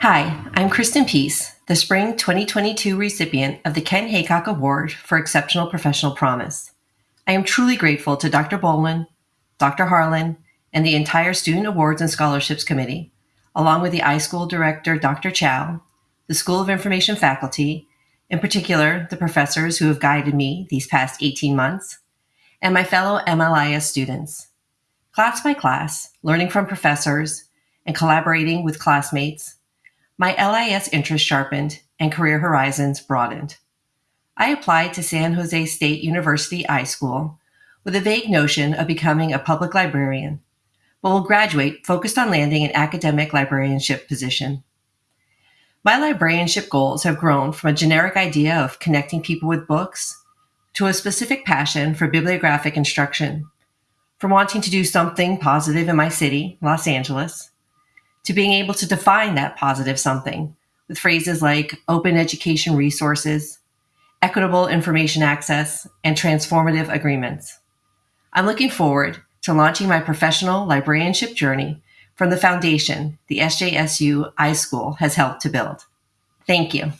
Hi, I'm Kristen Peace, the Spring 2022 recipient of the Ken Haycock Award for Exceptional Professional Promise. I am truly grateful to Dr. Bolin, Dr. Harlan, and the entire Student Awards and Scholarships Committee, along with the iSchool Director, Dr. Chow, the School of Information faculty, in particular, the professors who have guided me these past 18 months, and my fellow MLIS students. Class by class, learning from professors, and collaborating with classmates, my LIS interest sharpened and career horizons broadened. I applied to San Jose State University iSchool with a vague notion of becoming a public librarian, but will graduate focused on landing an academic librarianship position. My librarianship goals have grown from a generic idea of connecting people with books to a specific passion for bibliographic instruction, from wanting to do something positive in my city, Los Angeles, to being able to define that positive something with phrases like open education resources, equitable information access, and transformative agreements. I'm looking forward to launching my professional librarianship journey from the foundation the SJSU iSchool has helped to build. Thank you.